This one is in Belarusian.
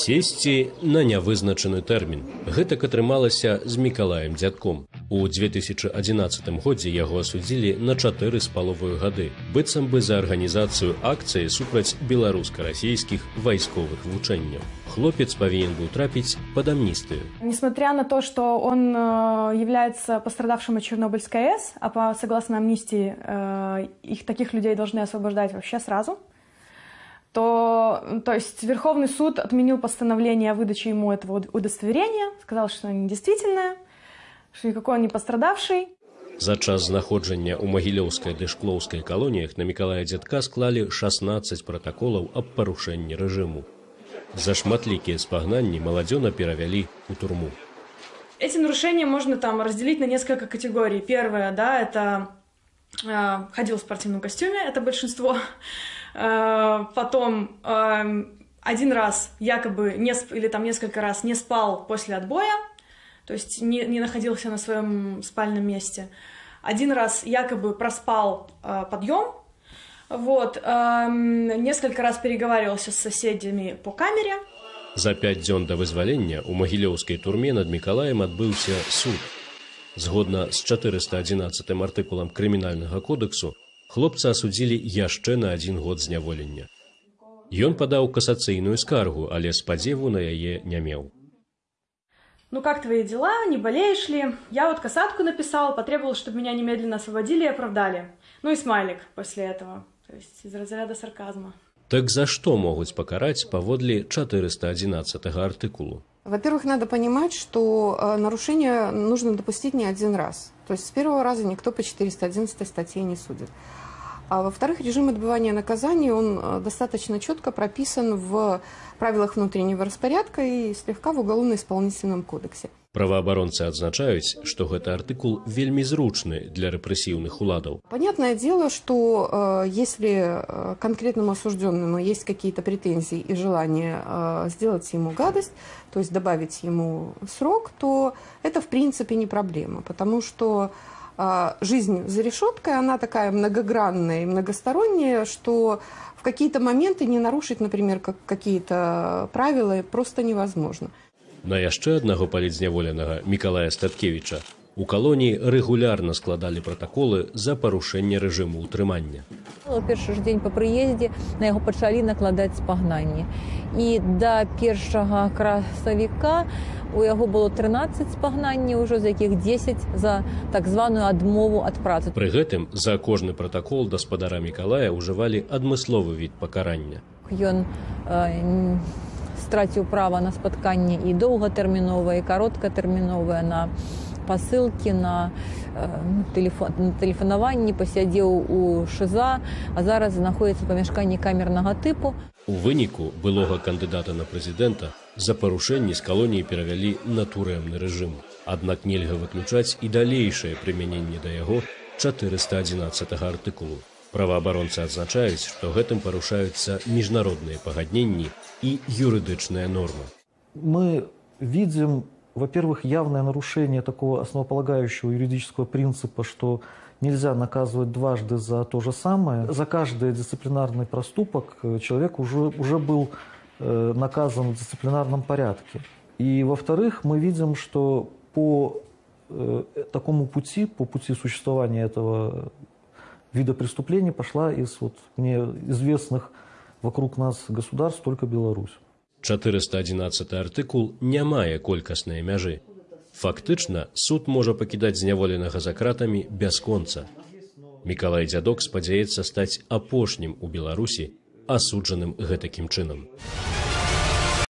сесці на нявызначаны тэрмін. Гэтак атрымалася з мікалаем дзядком. У 2011 годзе яго асудзілі на чатыры з паловую гады, быццам бы за арганізацыю акцыі супраць беларуска-расійскіх вайсковых вучэнняў. Хлопец павінен быў трапіць под амністыю. Несмотря на то, что он э, является пострадавшим от Чернобыльской АЭС, а по согласно амнистии э, их таких людей должны освобождать вообще сразу, то, то есть Верховный суд отменил постановление о выдаче ему этого удостоверения, сказал, что оно недействительное, что никакой он не пострадавший. За час знаходжання ў магілёўскай ды шклоўскай калоніях на мікалая дзядка склалі 16 пратаколаў аб парушэнні рэжыму. За шматлікія спагнанні маладзёна перавялі ў турму. Эти нарушения можно там разделить на несколько категорий. Первое, да, это э, ходил в спортивном костюме, это большинство. Э, потом э, один раз якобы не сп... или там несколько раз не спал после отбоя, то есть не, не находился на своем спальном месте. Один раз якобы проспал э, подъем, вот, э, несколько раз переговаривался с соседями по камере. За пять дзён да вызвалення ў магілёўскай турме над Мікалаем адбыўся суд. Згодна з 411 артыкулам крымінальнага кодексу хлопца асудзілі яшчэ на адзін год зняволення. Ён падаў касацыйную скаргу, але спадзеву на яе не меў. Ну как твои дела, не болеешь ли? Я вот касатку написал, потребовал, чтобы меня немедленно освободили и оправдали. Ну и смайлик после этого, то есть из разряда сарказма. Так за что могут покарать паводле 411 артыкулу? Во-первых, надо понимать, что э, нарушение нужно допустить не один раз. То есть с первого раза никто по 411 статье не судит. А во-вторых, режим отбывания наказания, он э, достаточно четко прописан в правилах внутреннего распорядка и слегка в Уголовно-исполнительном кодексе. Правоабаронцы адзначаюць, што гэты артыкул вельмі зручны для рэпрэсіўных уладаў. Понятное дело, что э, если э, конкретному осужденному есть какие-то претензии и желание сделать ему гадость, то есть добавить ему срок, то это в принципе не проблема, потому что жизнь за решеткой, она такая многогранная и многосторонняя, что в какие-то моменты не нарушить, например, как какие-то правила просто невозможно. На яшчэ аднаго палідзняволенага Мікалая Статкевіча У калоніі рэгулярна складалі пратаколы за парушэнне рэжыму ўтрымання. першы ж дзень па прыездзе на яго пачалі накладаць спагнанні. І да першага красавіка у яго было 13 спагнанняў ужо з якіх 10 за так званую адмову ад працы. Пры гэтым за кожны пратакол даспадара Мікалая ўжывалі адмысловы від пакарання. Ён э, страціў права на спатканне і доўгатэрміновае і кароткатэрміновае на пасылкі на тэлефон тэлефанаванні пасядзеў у шыза а зараз знаходіцца памяшканні камернага тыпу. У выніку былога кандыдата на прэзідэнта за парушэнні з калоніі перавялі на турэмны рэжым. Аднак нельга выключаць і далейшае прымяненне да яго 411 артыкулу. Праваабаронцы адзначаюць што гэтым парушаюцца міжнародныя пагадненні і юрыдычная норма. Мы видим во-первых, явное нарушение такого основополагающего юридического принципа, что нельзя наказывать дважды за то же самое. За каждый дисциплинарный проступок э, человек уже, уже был э, наказан в дисциплинарном порядке. И, во-вторых, мы видим, что по э, такому пути, по пути существования этого вида преступлений пошла из вот, мне известных вокруг нас государств только Беларусь. 411 артыкул не мае колькаснай мяжы. Фактычна суд можа пакідаць зняволенага за кратамі бясконца. Мікалай дзядок спадзяецца стаць апошнім у Беларусі асуджаным гэтакім чынам.